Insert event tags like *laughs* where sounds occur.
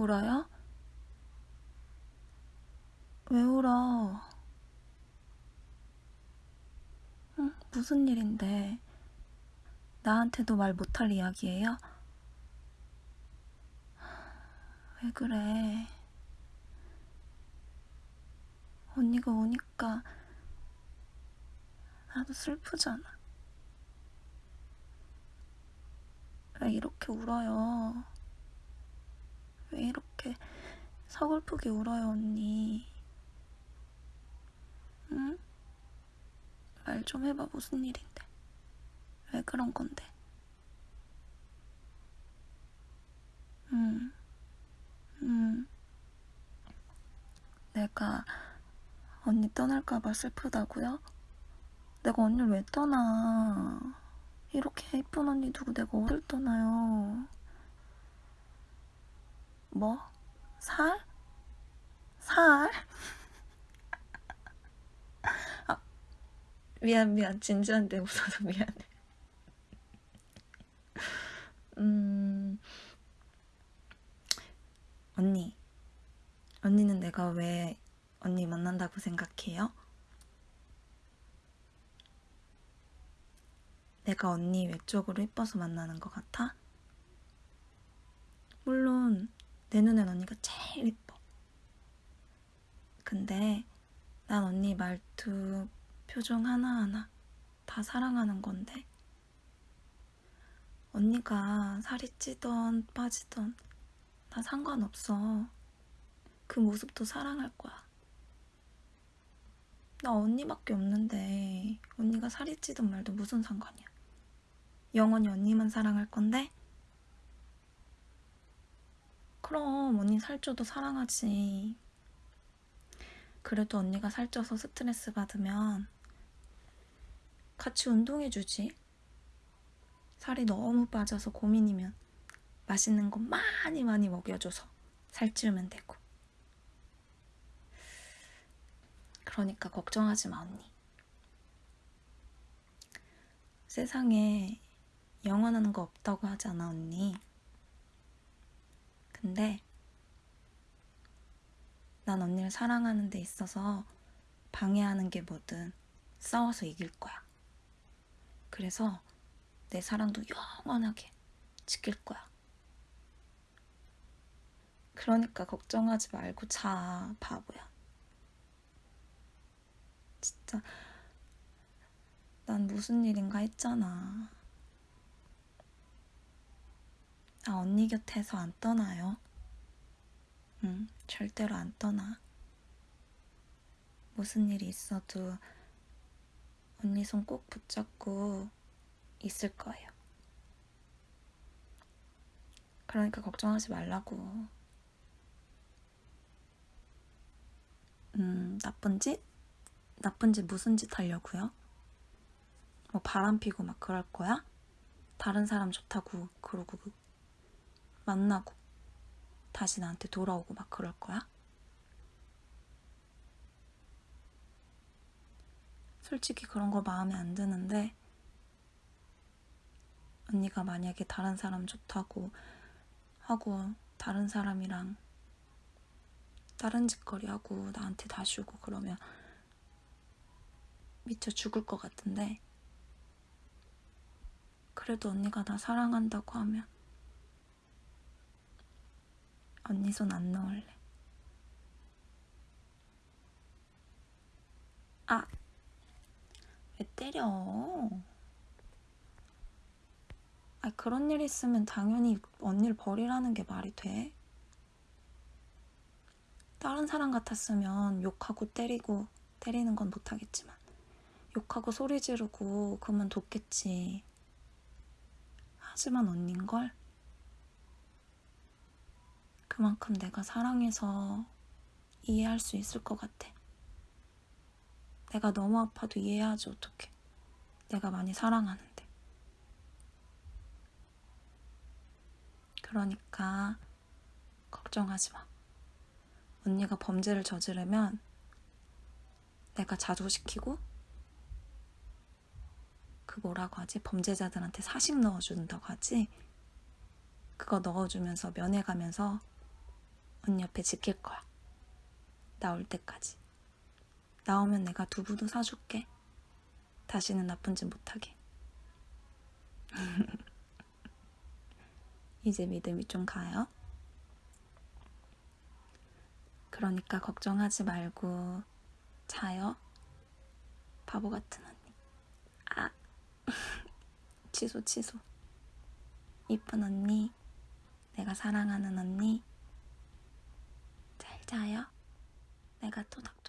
울어요? 왜 울어? 응, 무슨 일인데? 나한테도 말 못할 이야기예요? 왜 그래? 언니가 오니까 나도 슬프잖아. 왜 이렇게 울어요? 왜 이렇게 서글프게 울어요, 언니? 응? 말 좀 해봐, 무슨 일인데? 왜 그런 건데? 응, 응. 내가 언니 떠날까봐 슬프다고요? 내가 언니를 왜 떠나? 이렇게 예쁜 언니 두고 내가 어딜 떠나요? 뭐? 살? 살? *laughs* 아, 미안, 미안. 진지한데 웃어서 미안해. 음, 언니. 언니는 내가 왜 언니 만난다고 생각해요? 내가 언니 외적으로 예뻐서 만나는 것 같아? 물론 내 눈엔 언니가 제일 예뻐. 근데 난 언니 말투, 표정 하나하나 다 사랑하는 건데 언니가 살이 찌던 빠지던 나 상관없어. 그 모습도 사랑할 거야. 나 언니밖에 없는데 언니가 살이 찌든 말도 무슨 상관이야. 영원히 언니만 사랑할 건데? 그럼 언니 살쪄도 사랑하지. 그래도 언니가 살쪄서 스트레스 받으면 같이 운동해주지. 살이 너무 빠져서 고민이면 맛있는 거 많이 많이 먹여줘서 살찌우면 되고. 그러니까 걱정하지 마, 언니. 세상에 영원한 거 없다고 하잖아, 언니. 근데 난 언니를 사랑하는 데 있어서 방해하는 게 뭐든 싸워서 이길 거야. 그래서 내 사랑도 영원하게 지킬 거야. 그러니까 걱정하지 말고 자, 바보야. 진짜 난 무슨 일인가 했잖아. 나 언니 곁에서 안 떠나요. 응, 절대로 안 떠나. 무슨 일이 있어도 언니 손 꼭 붙잡고 있을 거예요. 그러니까 걱정하지 말라고. 음, 나쁜 짓? 나쁜 짓 무슨 짓 하려고요? 뭐 바람 피고 막 그럴 거야? 다른 사람 좋다고 그러고 만나고 다시 나한테 돌아오고 막 그럴 거야? 솔직히 그런 거 마음에 안 드는데 언니가 만약에 다른 사람 좋다고 하고 다른 사람이랑 다른 짓거리 하고 나한테 다시 오고 그러면 미쳐 죽을 것 같은데 그래도 언니가 나 사랑한다고 하면 언니 손 안 넣을래. 아, 왜 때려? 아, 그런 일 있으면 당연히 언니를 버리라는 게 말이 돼. 다른 사람 같았으면 욕하고 때리고 때리는 건 못하겠지만 욕하고 소리 지르고 그러면 돕겠지. 하지만 언닌걸? 그만큼 내가 사랑해서 이해할 수 있을 것 같아. 내가 너무 아파도 이해하지 어떡해. 내가 많이 사랑하는데. 그러니까 걱정하지 마. 언니가 범죄를 저지르면 내가 자조시키고 그 뭐라고 하지? 범죄자들한테 사식 넣어준다고 하지? 그거 넣어주면서 면회가면서 언니 옆에 지킬 거야. 나올 때까지. 나오면 내가 두부도 사줄게. 다시는 나쁜 짓 못하게. *laughs* 이제 믿음이 좀 가요? 그러니까 걱정하지 말고 자요. 바보 같은 언니. 아, *laughs* 취소, 취소. 이쁜 언니. 내가 사랑하는 언니. 잘 자요. 내가 또 덕.